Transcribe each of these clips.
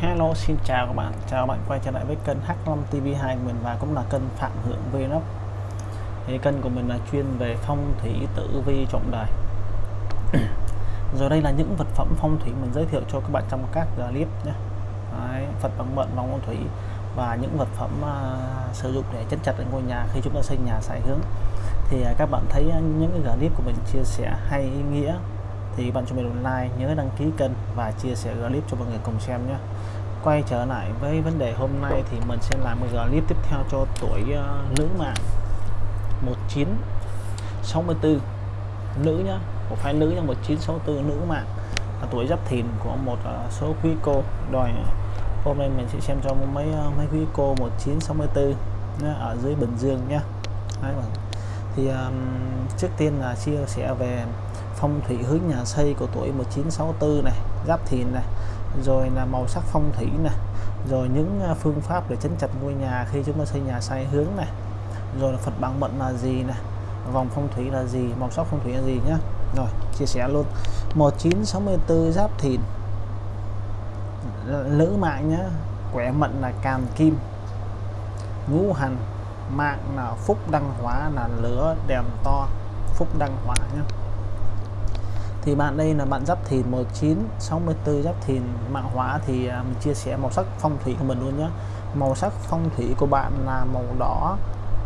Hello xin chào các bạn. Chào các bạn quay trở lại với kênh H5 TV2 mình và cũng là kênh Phạm Hưởng Vlog. Thì kênh của mình là chuyên về phong thủy tử vi trọng đời. Rồi đây là những vật phẩm phong thủy mình giới thiệu cho các bạn trong các uh, clip nhé. Đấy, Phật bằng mận vòng phong thủy và những vật phẩm uh, sử dụng để chấn chặt ở ngôi nhà khi chúng ta xây nhà sai hướng. Thì uh, các bạn thấy uh, những cái clip của mình chia sẻ hay ý nghĩa thì bạn cho mình một like nhớ đăng ký kênh và chia sẻ clip cho mọi người cùng xem nhé quay trở lại với vấn đề hôm nay thì mình sẽ làm một clip tiếp theo cho tuổi uh, nữ mạng 1964 nữ nhá. Một phái nữ nhá 1964 nữ mạng là tuổi giáp thìn của một uh, số quý cô. Đòi hôm nay mình sẽ xem cho mấy uh, mấy quý cô 1964 nhá, ở dưới Bình Dương nhá. Đấy, vâng. thì um, trước tiên là chia sẻ về phong thủy hướng nhà xây của tuổi 1964 này giáp thìn này rồi là màu sắc phong thủy này rồi những à, phương pháp để chấn chặt ngôi nhà khi chúng ta xây nhà sai hướng này. Rồi là Phật bằng mận là gì nè, vòng phong thủy là gì màu sắc phong thủy là gì nhá. Rồi chia sẻ luôn. 1964 giáp thìn. Lữ mạng nhá. Quẻ mận là càn kim. Ngũ hành mạng là phúc đăng hóa là lửa đèn to. Phúc đăng hóa nhá thì bạn đây là bạn giáp thìn 1964 giáp thìn mạng hóa thì à, mình chia sẻ màu sắc phong thủy của mình luôn nhé màu sắc phong thủy của bạn là màu đỏ,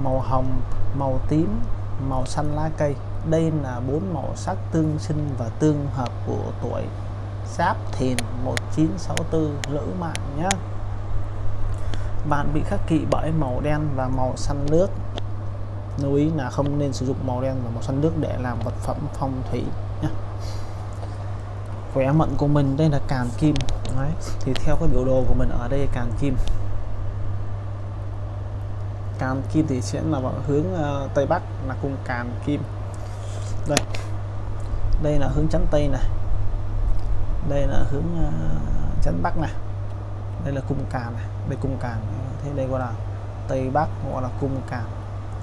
màu hồng, màu tím, màu xanh lá cây. Đây là bốn màu sắc tương sinh và tương hợp của tuổi giáp thìn 1964 lữ mạng nhé bạn bị khắc kỵ bởi màu đen và màu xanh nước lưu ý là không nên sử dụng màu đen và màu xanh nước để làm vật phẩm phong thủy khỏe mạnh của mình đây là càn kim. Đấy. thì theo cái biểu đồ của mình ở đây càn kim. Càn kim thì sẽ là vào hướng uh, tây bắc là cung càn kim. Đây đây là hướng chắn tây này. Đây là hướng uh, chắn bắc này. Đây là cung càn này đây cung càn ờ, thế đây gọi là tây bắc gọi là cung càn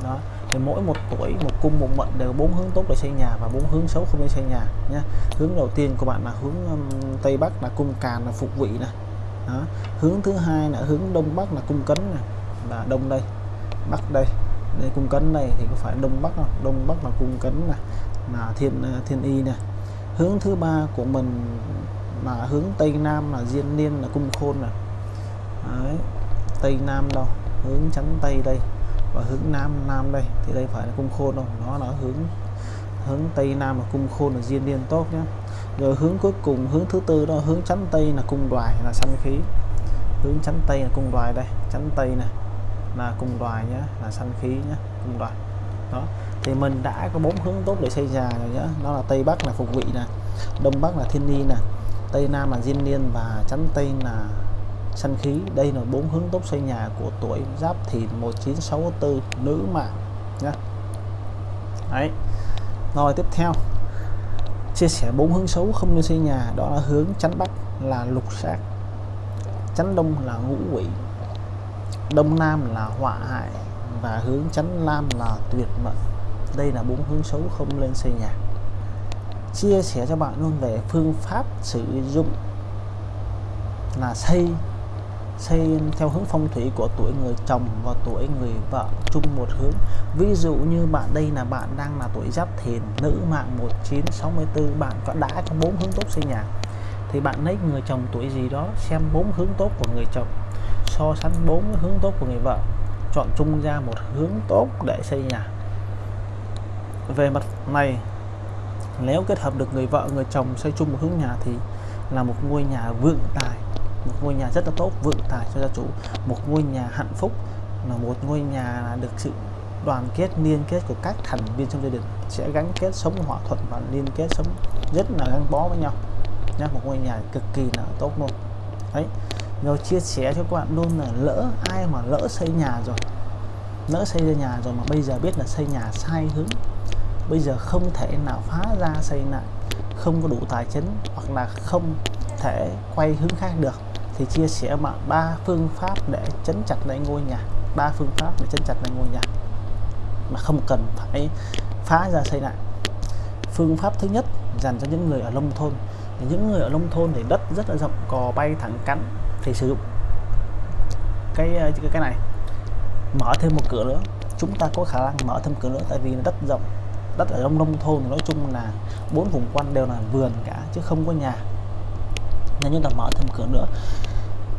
đó thì mỗi một tuổi một cung một mệnh đều bốn hướng tốt để xây nhà và bốn hướng xấu không nên xây nhà nhé hướng đầu tiên của bạn là hướng um, tây bắc là cung càn là phục vị này đó. hướng thứ hai là hướng đông bắc là cung cấn này là đông đây bắc đây. Đây cung cấn này thì có phải đông bắc không đông bắc là cung cấn này là thiên thiên y này hướng thứ ba của mình là hướng tây nam là diên niên là cung khôn này Đấy. tây nam đâu hướng chắn tây đây và hướng nam nam đây, thì đây phải là cung khôn đâu. Nó là hướng hướng tây nam là cung khôn là diên niên tốt nhé rồi hướng cuối cùng, hướng thứ tư đó, hướng chắn tây là cung đoài, là sanh khí. Hướng chắn tây là cung đoài đây, chắn tây này là cung đoài nhé là sanh khí nhé cung đoài. Đó, thì mình đã có bốn hướng tốt để xây nhà rồi nhé đó là tây bắc là phục vị nè, đông bắc là thiên ni nè, tây nam là diên niên và chắn tây là sanh khí. Đây là bốn hướng tốt xây nhà của tuổi giáp thìn 1964 nữ mạng nhé đấy. Rồi, tiếp theo. Chia sẻ bốn hướng xấu không nên xây nhà. Đó là hướng chánh bắc là lục sát chánh đông là ngũ quỷ, đông nam là họa hại, và hướng chánh nam là tuyệt mệnh. Đây là bốn hướng xấu không nên xây nhà. Chia sẻ cho bạn luôn về phương pháp sử dụng là xây xây theo hướng phong thủy của tuổi người chồng và tuổi người vợ chung một hướng. Ví dụ như bạn đây là bạn đang là tuổi giáp thìn, nữ mạng 1964 bạn có đã có bốn hướng tốt xây nhà. Thì bạn lấy người chồng tuổi gì đó, xem bốn hướng tốt của người chồng, so sánh bốn hướng tốt của người vợ, chọn chung ra một hướng tốt để xây nhà. Về mặt này, nếu kết hợp được người vợ, người chồng xây chung một hướng nhà thì là một ngôi nhà vượng tài một ngôi nhà rất là tốt, vượng tài cho gia chủ. Một ngôi nhà hạnh phúc là một ngôi nhà được sự đoàn kết, liên kết của các thành viên trong gia đình sẽ gắn kết sống hòa thuận và liên kết sống rất là gắn bó với nhau. Nha một ngôi nhà cực kỳ là tốt luôn. Đấy, rồi chia sẻ cho các bạn luôn là lỡ ai mà lỡ xây nhà rồi, lỡ xây ra nhà rồi mà bây giờ biết là xây nhà sai hướng, bây giờ không thể nào phá ra xây lại, không có đủ tài chính hoặc là không thể quay hướng khác được thì chia sẻ bạn ba phương pháp để chấn chặt lại ngôi nhà. Ba phương pháp để chấn chặt lại ngôi nhà mà không cần phải phá ra xây lại. Phương pháp thứ nhất dành cho những người ở nông thôn. Thì những người ở nông thôn thì đất rất là rộng, cò bay thẳng cắn thì sử dụng cái ờ, cái cái này. Mở thêm một cửa nữa. Chúng ta có khả năng mở thêm cửa nữa tại vì đất rộng. Đất ở trong nông thôn nói chung là bốn vùng quanh đều là vườn cả chứ không có nhà. Nên chúng ta mở thêm cửa nữa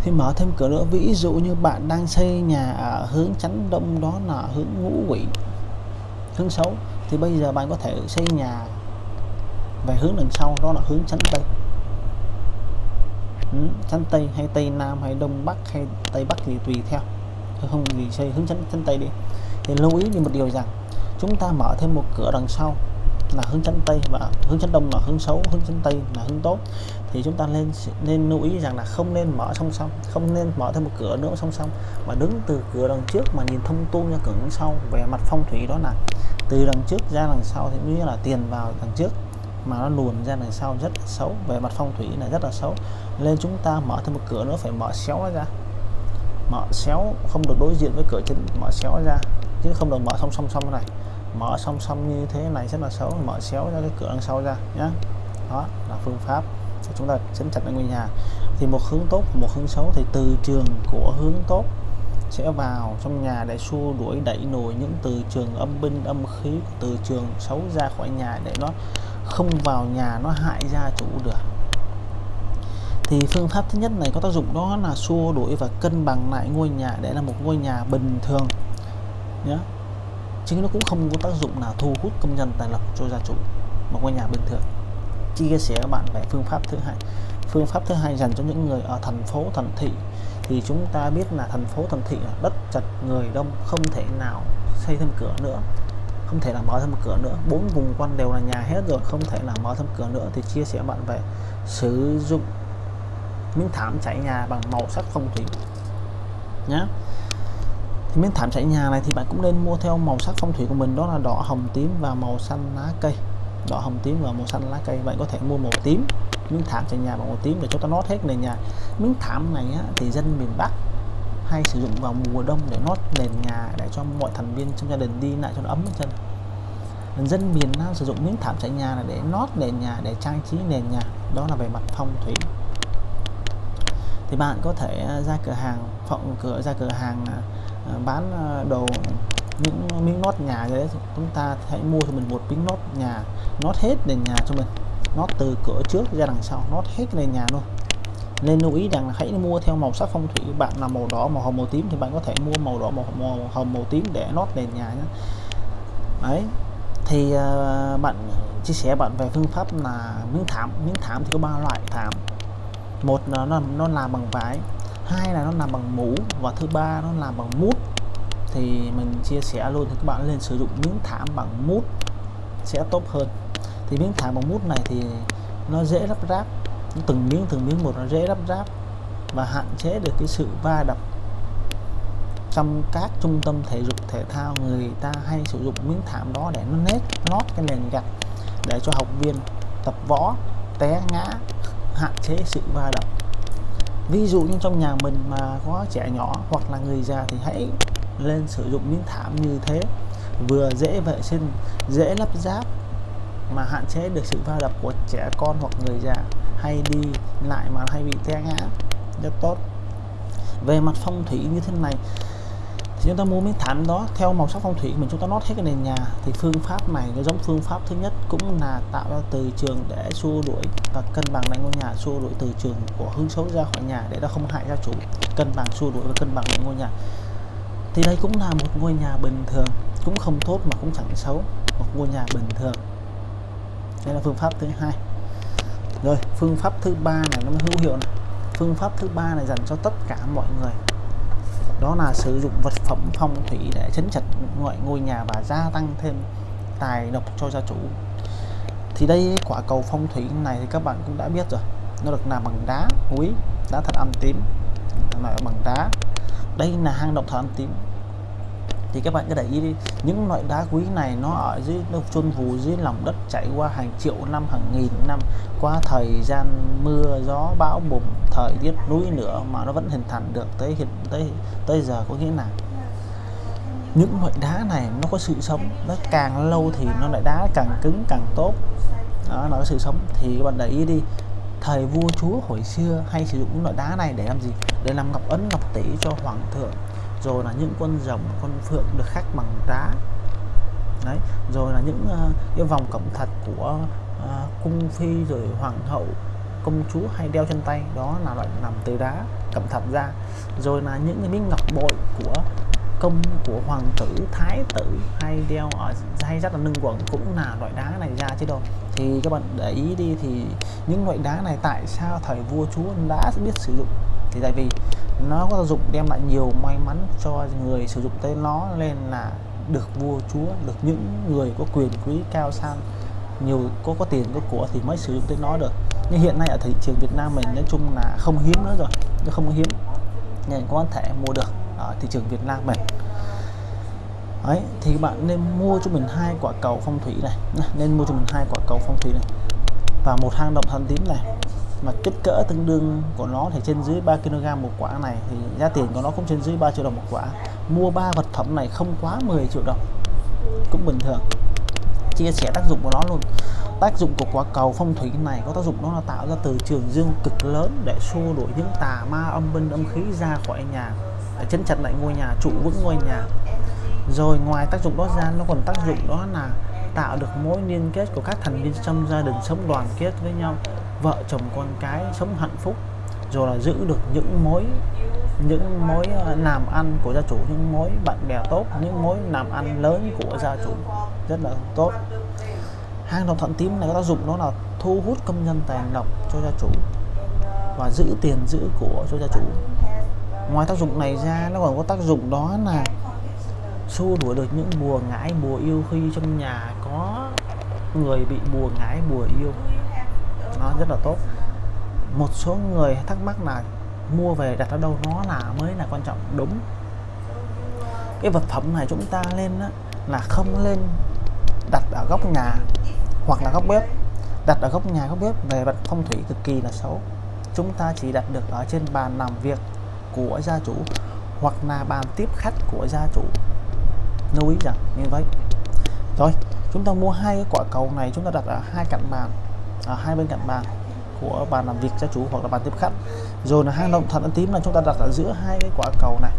thì mở thêm cửa nữa ví dụ như bạn đang xây nhà ở hướng chắn đông đó là hướng ngũ quỷ hướng xấu thì bây giờ bạn có thể xây nhà về hướng đằng sau đó là hướng chắn tây. Ừ, chắn tây hay tây nam hay đông bắc hay tây bắc thì tùy theo. Không thì xây hướng chánh chắn tây đi. Thì lưu ý đi một điều rằng chúng ta mở thêm một cửa đằng sau là hướng chắn tây và hướng chắn đông là hướng xấu, hướng chắn tây là hướng tốt, thì chúng ta nên nên lưu ý rằng là không nên mở song song, không nên mở thêm một cửa nữa song song, mà đứng từ cửa đằng trước mà nhìn thông tuôn ra cửa đằng sau, về mặt phong thủy đó là từ đằng trước ra đằng sau thì như là tiền vào đằng trước, mà nó luồn ra đằng sau rất là xấu, về mặt phong thủy là rất là xấu, nên chúng ta mở thêm một cửa nữa, phải mở xéo nó ra. Mở xéo không được đối diện với cửa trên mở xéo ra, chứ không được mở song song song này mở song song như thế này rất là xấu. Mở xéo ra cái cửa đằng sau ra nhé đó, là phương pháp để chúng ta chấn chặt ngôi nhà. Thì một hướng tốt một hướng xấu thì từ trường của hướng tốt sẽ vào trong nhà để xua đuổi, đẩy nổi những từ trường âm binh, âm khí từ trường xấu ra khỏi nhà để nó không vào nhà, nó hại gia chủ được. Thì phương pháp thứ nhất này có tác dụng đó là xua đuổi và cân bằng lại ngôi nhà để là một ngôi nhà bình thường nhé chứ nó cũng không có tác dụng nào thu hút công nhân tài lộc cho gia chủ một ngôi nhà bình thường chia sẻ các bạn về phương pháp thứ hai. Phương pháp thứ hai dành cho những người ở thành phố, thành thị. Thì chúng ta biết là thành phố, thành thị là đất chật, người đông, không thể nào xây thêm cửa nữa. Không thể là mở thêm cửa nữa. Bốn vùng quanh đều là nhà hết rồi, không thể là mở thêm cửa nữa. Thì chia sẻ bạn về sử dụng miếng thảm trải nhà bằng màu sắc phong thủy nhé thì miếng thảm trải nhà này thì bạn cũng nên mua theo màu sắc phong thủy của mình đó là đỏ hồng tím và màu xanh lá cây. Đỏ hồng tím và màu xanh lá cây bạn có thể mua màu tím miếng thảm trải nhà bằng màu tím để cho ta nót hết nền nhà. Miếng thảm này á, thì dân miền Bắc hay sử dụng vào mùa đông để nót nền nhà để cho mọi thành viên trong gia đình đi lại cho nó ấm chân. Dân miền Nam sử dụng miếng thảm trải nhà là để nót nền nhà để trang trí nền nhà. Đó là về mặt phong thủy. Thì bạn có thể ra cửa hàng phộng cửa ra cửa hàng à, bán ờ, đồ những miếng nốt nhà đấy chúng ta hãy mua cho mình một miếng nốt nhà nốt hết nền nhà cho mình. Nốt từ cửa trước ra đằng sau nốt hết nền nhà luôn. Nên lưu ý rằng là hãy mua theo màu sắc phong thủy. Bạn là màu đỏ màu hồng màu tím thì bạn có thể mua màu đỏ màu, màu hồng màu tím để nốt nền nhà nhé. Đấy thì uh, bạn chia sẻ bạn về phương pháp là miếng thảm. Miếng thảm thì có ba loại thảm. Một là nó nó làm bằng vải hai là nó làm bằng mũ và thứ ba nó làm bằng mút. Thì mình chia sẻ luôn thì các bạn lên sử dụng miếng thảm bằng mút sẽ tốt hơn. Thì miếng thảm bằng mút này thì nó dễ lắp ráp. Từng miếng từng miếng một nó dễ lắp ráp và hạn chế được cái sự va đập trong các trung tâm thể dục, thể thao. Người ta hay sử dụng miếng thảm đó để nó nét, lót cái nền gạch để cho học viên tập võ, té ngã, hạn chế sự va đập ví dụ như trong nhà mình mà có trẻ nhỏ hoặc là người già thì hãy lên sử dụng miếng thảm như thế. Vừa dễ vệ sinh, dễ lắp ráp mà hạn chế được sự va đập của trẻ con hoặc người già. Hay đi lại mà hay bị té ngã, rất tốt. Về mặt phong thủy như thế này thì chúng ta mua miếng thảm đó theo màu sắc phong thủy mình, chúng ta nót hết cái nền nhà. Thì phương pháp này nó giống phương pháp thứ nhất cũng là tạo ra từ trường để xua đuổi và cân bằng lại ngôi nhà, xua đuổi từ trường của hướng xấu ra khỏi nhà để nó không hại gia chủ, cân bằng, xua đuổi và cân bằng lại ngôi nhà. Thì đây cũng là một ngôi nhà bình thường, cũng không tốt mà cũng chẳng xấu, một ngôi nhà bình thường. Đây là phương pháp thứ hai. Rồi, phương pháp thứ ba này nó hữu hiệu này. Phương pháp thứ ba này dành cho tất cả mọi người đó là sử dụng vật phẩm phong thủy để chấn chặt ngoại ngôi nhà và gia tăng thêm tài độc cho gia chủ. Thì đây, quả cầu phong thủy này thì các bạn cũng đã biết rồi. Nó được làm bằng đá, quý, đá thật ăn tím. Là bằng đá. Đây là hang động thật ăn tím thì các bạn cứ để ý đi, những loại đá quý này nó ở dưới nó chôn vùi dưới lòng đất chảy qua hàng triệu năm, hàng nghìn năm. Qua thời gian mưa, gió, bão, bùng, thời tiết núi nữa mà nó vẫn hình thành được tới hiện, tới tới giờ có nghĩa là những loại đá này nó có sự sống. Nó càng lâu thì nó lại đá càng cứng, càng tốt. Đó, nó có sự sống. Thì các bạn để ý đi, thời vua, chúa hồi xưa hay sử dụng những loại đá này để làm gì? Để làm ngọc ấn, ngọc tỷ cho hoàng thượng rồi là những con rồng con phượng được khắc bằng đá đấy rồi là những uh, cái vòng cẩm thạch của uh, cung phi rồi hoàng hậu công chúa hay đeo trên tay. Đó là loại làm từ đá cẩm thạch ra. Rồi là những cái miếng ngọc bội của công của hoàng tử thái tử hay đeo ở hay rất là nâng quần cũng là loại đá này ra chứ đâu. Thì các bạn để ý đi thì những loại đá này tại sao thời vua chúa đã biết sử dụng? Thì tại vì nó có tác dụng đem lại nhiều may mắn cho người sử dụng tới nó nên là được vua chúa được những người có quyền quý cao sang nhiều có có tiền có của thì mới sử dụng tới nó được. Nhưng hiện nay ở thị trường Việt Nam mình nói chung là không hiếm nữa rồi nó không hiếm nên có thể mua được ở thị trường Việt Nam mình. Đấy, thì bạn nên mua cho mình hai quả cầu phong thủy này nên mua cho mình hai quả cầu phong thủy này và một hang động thần tím này mà kích cỡ tương đương của nó thì trên dưới 3 kg một quả này thì giá tiền của nó cũng trên dưới 3 triệu đồng một quả. Mua ba vật phẩm này không quá 10 triệu đồng, cũng bình thường. Chia sẻ tác dụng của nó luôn. Tác dụng của quả cầu phong thủy này có tác dụng đó là tạo ra từ trường dương cực lớn để xua đuổi những tà ma âm binh âm khí ra khỏi nhà, để chấn chặt lại ngôi nhà, trụ vững ngôi nhà. Rồi ngoài tác dụng đó ra, nó còn tác dụng đó là tạo được mối liên kết của các thành viên trong gia đình sống đoàn kết với nhau, vợ chồng con cái sống hạnh phúc, rồi là giữ được những mối những mối ờ, làm ăn của gia chủ, những mối bạn bè tốt, những mối làm ăn lớn của gia chủ. Rất là tốt. Hang động thuận tím này có tác dụng đó là thu hút công nhân tài lộc cho gia chủ và giữ tiền giữ của cho gia chủ. Ngoài tác dụng này ra, nó còn có tác dụng đó là xua đuổi được những bùa ngải bùa yêu khi trong nhà có người bị bùa ngải bùa yêu. Nó rất là tốt. Một số người thắc mắc là mua về đặt ở đâu nó là mới là quan trọng. Đúng. Cái vật phẩm này chúng ta lên á, là không lên đặt ở góc nhà hoặc là góc bếp. Đặt ở góc nhà góc bếp về vật phong thủy cực kỳ là xấu. Chúng ta chỉ đặt được ở trên bàn làm việc của gia chủ hoặc là bàn tiếp khách của gia chủ lưu ý rằng, như vậy. Rồi, chúng ta mua hai cái quả cầu này, chúng ta đặt ở hai cạnh bàn, ở hai bên cạnh bàn của bàn làm việc gia chủ hoặc là bàn tiếp khách. Rồi là hang động thật ấn tím là chúng ta đặt ở giữa hai cái quả cầu này.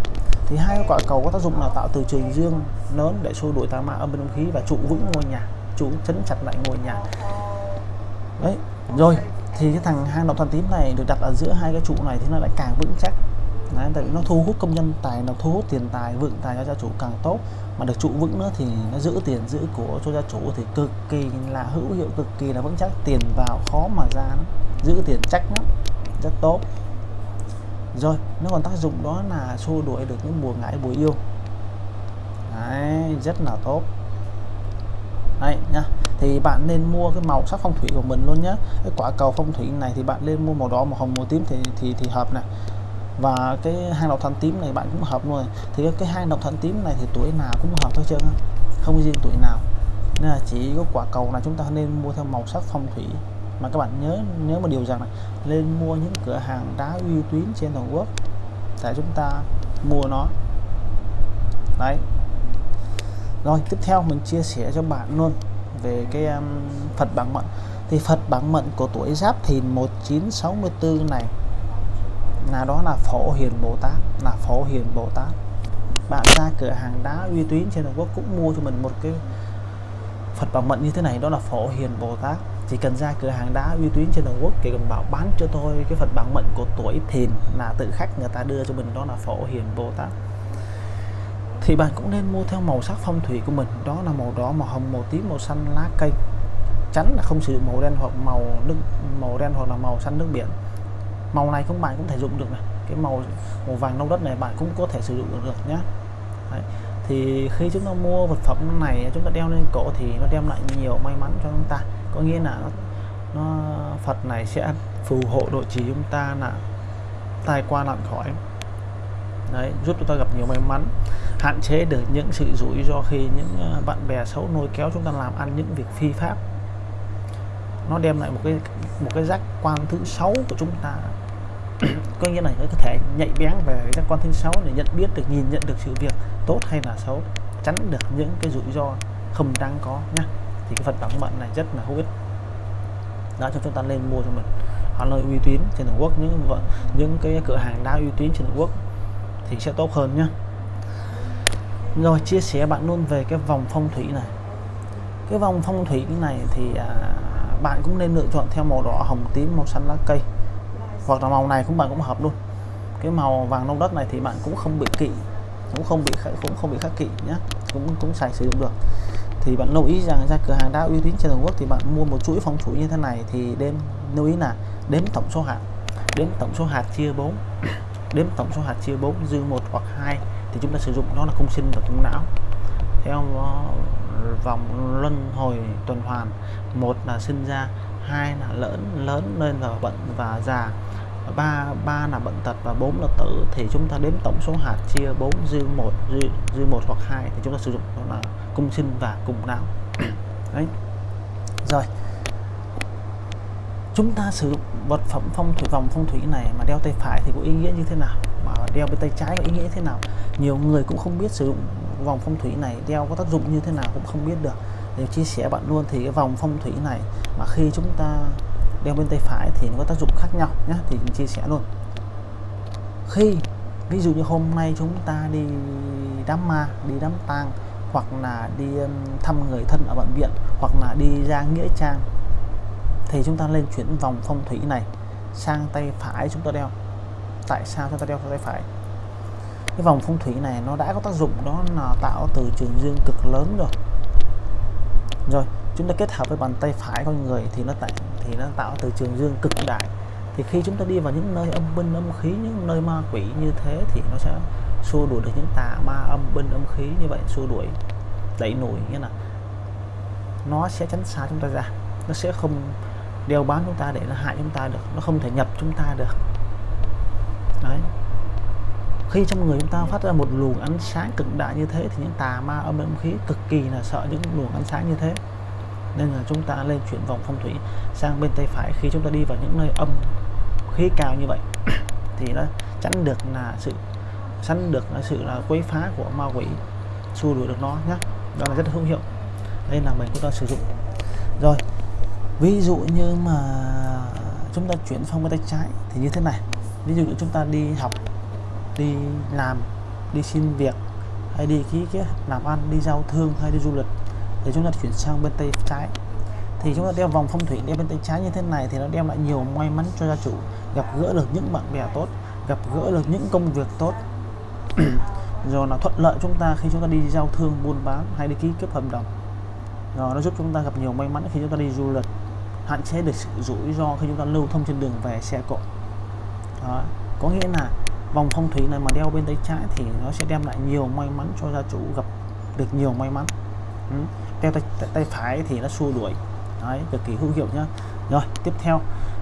Thì hai cái quả cầu có tác dụng là tạo từ trường dương lớn để xua đuổi tà ma âm bên không khí và trụ vững ngôi nhà, trụ chấn chặt lại ngôi nhà. Đấy, rồi, thì cái thằng hang động thần tím này được đặt ở giữa hai cái trụ này thì nó lại càng vững chắc. Đấy, tại vì nó thu hút công nhân tài nó thu hút tiền tài vượng tài cho gia chủ càng tốt. Mà được trụ vững nữa thì nó giữ tiền giữ của cho gia chủ thì cực kỳ là hữu hiệu cực kỳ là vững chắc. Tiền vào khó mà ra lắm. giữ tiền chắc lắm rất tốt. Rồi nó còn tác dụng đó là xua đuổi được những mùa ngải bùa yêu. Đấy, rất là tốt. Đấy nhá thì bạn nên mua cái màu sắc phong thủy của mình luôn nhé cái quả cầu phong thủy này thì bạn nên mua màu đỏ màu hồng màu tím thì thì thì hợp này và cái hang độc thần tím này bạn cũng hợp luôn thì cái hang độc thần tím này thì tuổi nào cũng hợp thôi trơn không riêng tuổi nào. Nên là chỉ có quả cầu là chúng ta nên mua theo màu sắc phong thủy. Mà các bạn nhớ nhớ một điều rằng này nên mua những cửa hàng đá uy tín trên toàn quốc để chúng ta mua nó. Đấy. Rồi tiếp theo mình chia sẻ cho bạn luôn về cái um, Phật bản mệnh thì Phật bản mệnh của tuổi Giáp Thìn 1964 này là đó là Phổ Hiền Bồ Tát, là Phổ Hiền Bồ Tát. Bạn ra cửa hàng đá uy tín trên toàn quốc cũng mua cho mình một cái Phật bảo mệnh như thế này, đó là Phổ Hiền Bồ Tát. Chỉ cần ra cửa hàng đá uy tín trên toàn quốc thì cần bảo bán cho tôi cái Phật bảo mệnh của tuổi Thìn là tự khách người ta đưa cho mình, đó là Phổ Hiền Bồ Tát. Thì bạn cũng nên mua theo màu sắc phong thủy của mình, đó là màu đỏ, màu hồng, màu tím, màu xanh, lá cây. Tránh là không sử dụng màu đen hoặc màu nước, màu đen hoặc là màu xanh nước biển màu này không bạn cũng thể dụng được này. Cái màu màu vàng nâu đất này bạn cũng có thể sử dụng được, được nhé Đấy. thì khi chúng ta mua vật phẩm này chúng ta đeo lên cổ thì nó đem lại nhiều may mắn cho chúng ta. Có nghĩa là nó, nó Phật này sẽ phù hộ độ trì chúng ta là tai qua nạn khỏi. Đấy giúp chúng ta gặp nhiều may mắn hạn chế được những sự rủi ro khi những ờ, bạn bè xấu nôi kéo chúng ta làm ăn những việc phi pháp nó đem lại một cái một cái giác quan thứ sáu của chúng ta. Có nghĩa là có thể nhạy bén về giác quan thứ sáu để nhận biết được nhìn nhận được sự việc tốt hay là xấu tránh được những cái rủi ro không đáng có nhá. Thì cái phần bảo mệnh này rất là hữu ích. Đó cho chúng ta lên mua cho mình. Họ nơi uy tín trên toàn quốc những những cái cửa hàng đa uy tín trên toàn quốc thì sẽ tốt hơn nhá. rồi chia sẻ bạn luôn về cái vòng phong thủy này. Cái vòng phong thủy này thì à, bạn cũng nên lựa chọn theo màu đỏ, hồng, tím, màu xanh lá cây. Hoặc là màu này cũng bạn cũng hợp luôn. Cái màu vàng nâu đất này thì bạn cũng không bị kỵ, cũng không bị cũng không bị khắc kỵ nhé cũng cũng xài sử dụng được. Thì bạn lưu ý rằng ra cửa hàng đá uy tín trên toàn quốc thì bạn mua một chuỗi phong thủy như thế này thì đêm lưu ý là đếm tổng số hạt. Đếm tổng số hạt chia 4 đếm tổng số hạt chia 4 dư một hoặc hai thì chúng ta sử dụng đó là cung sinh và cung não. Theo ờ, vòng luân hồi tuần hoàn. Một là sinh ra, hai là lớn lớn lên và bận và già. Ba ba là bệnh tật và bốn là tử. Thì chúng ta đếm tổng số hạt chia 4 dư một, dư dư một hoặc hai thì chúng ta sử dụng đó là cung sinh và cung não. Đấy. Rồi. Chúng ta sử dụng vật phẩm phong thủy, vòng phong thủy này mà đeo tay phải thì có ý nghĩa như thế nào? Mà đeo bên tay trái có ý nghĩa như thế nào? Nhiều người cũng không biết sử dụng vòng phong thủy này đeo có tác dụng như thế nào cũng không biết được. Để chia sẻ bạn luôn thì cái vòng phong thủy này mà khi chúng ta đeo bên tay phải thì nó có tác dụng khác nhau nhé thì mình chia sẻ luôn. Khi, ví dụ như hôm nay chúng ta đi đám ma, đi đám tang, hoặc là đi thăm người thân ở bệnh viện, hoặc là đi ra nghĩa trang, thì chúng ta lên chuyển vòng phong thủy này sang tay phải chúng ta đeo. Tại sao chúng ta đeo tay phải? Cái vòng phong thủy này nó đã có tác dụng đó là tạo từ trường dương cực lớn rồi. Rồi, chúng ta kết hợp với bàn tay phải con người thì nó tạo thì nó tạo từ trường dương cực đại. Thì khi chúng ta đi vào những nơi âm binh âm khí, những nơi ma quỷ như thế thì nó sẽ xua đuổi được những tà ma âm binh âm khí như vậy, xua đuổi, đẩy nổi, nghĩa là nó sẽ tránh xa chúng ta ra. Nó sẽ không đeo bám chúng ta để nó hại chúng ta được, nó không thể nhập chúng ta được. Đấy khi trong người chúng ta phát ra một luồng ánh sáng cực đại như thế thì những tà ma âm âm khí cực kỳ là sợ những luồng ánh sáng như thế. Nên là chúng ta lên chuyển vòng phong thủy sang bên tay phải. Khi chúng ta đi vào những nơi âm khí cao như vậy thì nó tránh được là sự, tránh được là sự là quấy phá của ma quỷ, xua đuổi được nó nhé đó là rất hữu hiệu. Đây là mình chúng ta sử dụng. Rồi, ví dụ như mà chúng ta chuyển phong bên tay trái thì như thế này. Ví dụ như chúng ta đi học đi làm, đi xin việc, hay đi ký kết làm ăn, đi giao thương, hay đi du lịch, thì chúng ta chuyển sang bên tay trái. Thì chúng ta đeo vòng phong thủy đeo bên tay trái như thế này thì nó đem lại nhiều may mắn cho gia chủ, gặp gỡ được những bạn bè tốt, gặp gỡ được những công việc tốt. Rồi là thuận lợi chúng ta khi chúng ta đi giao thương, buôn bán, hay đi ký kết hợp đồng. Rồi nó giúp chúng ta gặp nhiều may mắn khi chúng ta đi du lịch, hạn chế được sự rủi ro khi chúng ta lưu thông trên đường về xe cộ. Đó. có nghĩa là vòng phong thủy này mà đeo bên tay trái thì nó sẽ đem lại nhiều may mắn cho gia chủ gặp được nhiều may mắn. Ừ. đeo tay, tay, tay phải thì nó xua đuổi. Đấy cực kỳ hữu hiệu nhá. Rồi tiếp theo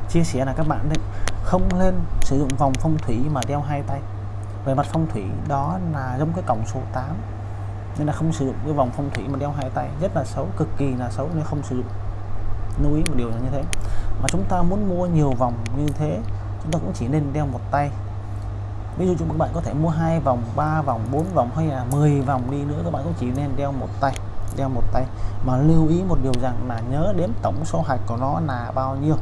chia sẻ là các bạn nên không nên sử dụng vòng phong thủy mà đeo hai tay. Về mặt phong thủy đó là giống cái cổng số 8 nên là không sử dụng cái vòng phong thủy mà đeo hai tay. Rất là xấu cực kỳ là xấu nên không sử dụng. Lưu ý một điều là như thế. Mà chúng ta muốn mua nhiều vòng như thế chúng ta cũng chỉ nên đeo một tay ví dụ chúng các bạn có thể mua hai vòng, ba vòng, bốn vòng hay là 10 vòng đi nữa, các bạn cũng chỉ nên đeo một tay, đeo một tay. Mà lưu ý một điều rằng là nhớ đếm tổng số hạt của nó là bao nhiêu.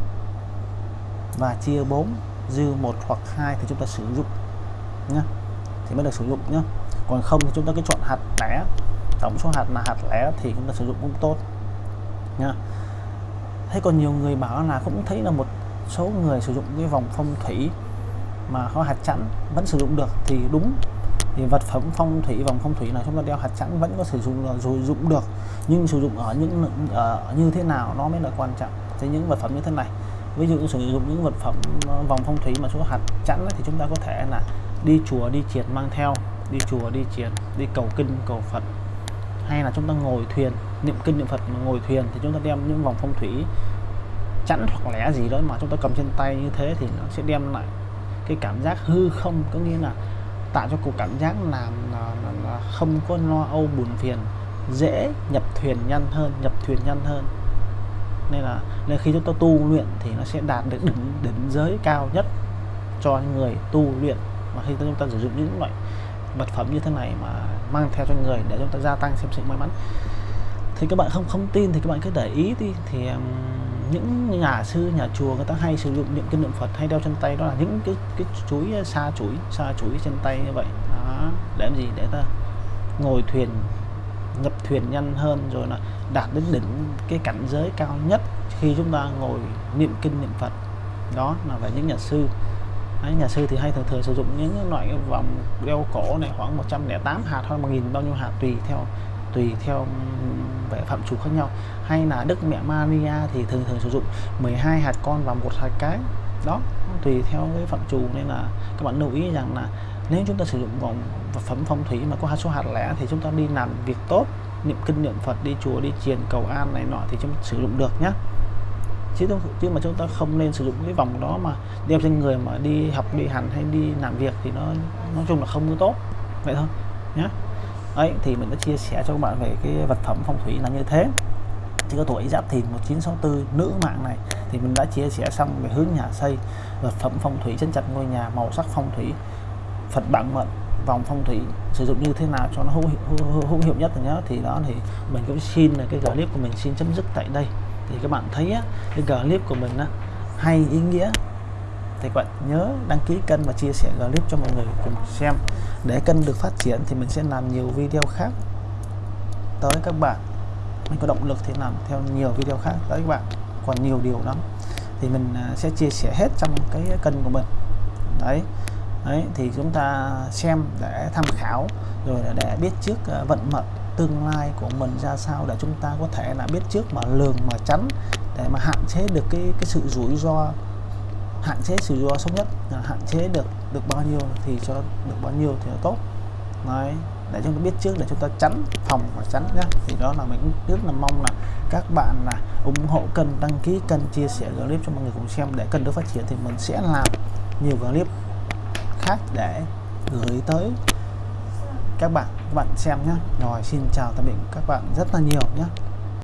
Và chia 4 dư một hoặc hai thì chúng ta sử dụng, nhá. Thì mới được sử dụng, nhá. Còn không thì chúng ta cứ chọn hạt lẻ, tổng số hạt là hạt lẻ thì chúng ta sử dụng cũng tốt nha thế còn nhiều người bảo là cũng thấy là một số người sử dụng cái vòng phong thủy mà có hạt chẵn vẫn sử dụng được thì đúng. Thì vật phẩm phong thủy, vòng phong thủy là chúng ta đeo hạt chẵn vẫn có sử dụng ờ, rồi dụng được. Nhưng sử dụng ở những ở như thế nào nó mới là quan trọng. Thế những vật phẩm như thế này, ví dụ sử dụng những vật phẩm ờ, vòng phong thủy mà số hạt chẵn thì chúng ta có thể là đi chùa, đi triệt mang theo, đi chùa, đi triệt đi cầu kinh, cầu phật. Hay là chúng ta ngồi thuyền, niệm kinh, niệm phật mà ngồi thuyền thì chúng ta đem những vòng phong thủy chẵn hoặc lẽ gì đó mà chúng ta cầm trên tay như thế thì nó sẽ đem lại cái cảm giác hư không có nghĩa là tạo cho cuộc cảm giác là, là, là, là không có lo âu buồn phiền dễ nhập thuyền nhanh hơn nhập thuyền nhanh hơn. Nên là nên khi chúng ta tu luyện thì nó sẽ đạt được đỉnh đỉnh giới cao nhất cho người tu luyện. Mà khi chúng ta sử dụng những loại vật phẩm như thế này mà mang theo cho người để chúng ta gia tăng xem sự may mắn. Thì các bạn không không tin thì các bạn cứ để ý đi. Thì um, những nhà sư nhà chùa người ta hay sử dụng những cái niệm Phật hay đeo trên tay đó là những cái cái chuối sa chuối sa chuối trên tay như vậy. Đó để làm gì? Để ta ngồi thuyền nhập thuyền nhanh hơn rồi là đạt đến đỉnh cái cảnh giới cao nhất khi chúng ta ngồi niệm kinh niệm Phật. Đó là về những nhà sư. Đấy, nhà sư thì hay thường thường sử dụng những loại vòng đeo cổ này khoảng 108 hạt hoặc 1000 bao nhiêu hạt tùy theo tùy theo vẻ phạm chủ khác nhau. Hay là Đức Mẹ Maria thì thường thường sử dụng 12 hạt con và một hạt cái. Đó, tùy theo cái phạm chủ nên là các bạn lưu ý rằng là nếu chúng ta sử dụng vòng vật phẩm phong thủy mà có số hạt lẻ thì chúng ta đi làm việc tốt, niệm kinh, niệm Phật, đi chùa, đi chiền, cầu an này nọ thì chúng ta sử dụng được nhé chứ chứ mà chúng ta không nên sử dụng cái vòng đó mà đeo trên người mà đi học, đi hành hay đi làm việc thì nó, nói chung là không có tốt. Vậy thôi nhé ấy thì mình đã chia sẻ cho các bạn về cái vật phẩm phong thủy là như thế. Chỉ có tuổi giáp thìn 1964 nữ mạng này. Thì mình đã chia sẻ xong về hướng nhà xây vật phẩm phong thủy chân chặt ngôi nhà màu sắc phong thủy Phật bản mệnh vòng phong thủy sử dụng như thế nào cho nó hữu, hữu, hữu hiệu nhất nhá thì đó thì mình cũng xin là cái clip của mình xin chấm dứt tại đây. Thì các bạn thấy á, cái clip của mình á, hay ý nghĩa thì các bạn nhớ đăng ký kênh và chia sẻ clip cho mọi người cùng xem. Để kênh được phát triển thì mình sẽ làm nhiều video khác. Tới các bạn, mình có động lực thì làm theo nhiều video khác. Tới các bạn, còn nhiều điều lắm. Thì mình à, sẽ chia sẻ hết trong cái kênh của mình. Đấy. Đấy, thì chúng ta xem để tham khảo, rồi là để biết trước à, vận mệnh tương lai của mình ra sao, để chúng ta có thể là biết trước mà lường mà tránh, để mà hạn chế được cái cái sự rủi ro hạn chế sự rủi ro xấu nhất hạn chế được được bao nhiêu thì cho được bao nhiêu thì là tốt. Đấy, để chúng ta biết trước, để chúng ta tránh phòng và tránh nhé thì đó là mình cũng rất là mong là các bạn là ủng hộ kênh, đăng ký kênh, chia sẻ clip cho mọi người cùng xem để kênh được phát triển thì mình sẽ làm nhiều clip khác để gửi tới các bạn các bạn xem nhé rồi, xin chào, tạm biệt các bạn rất là nhiều nhé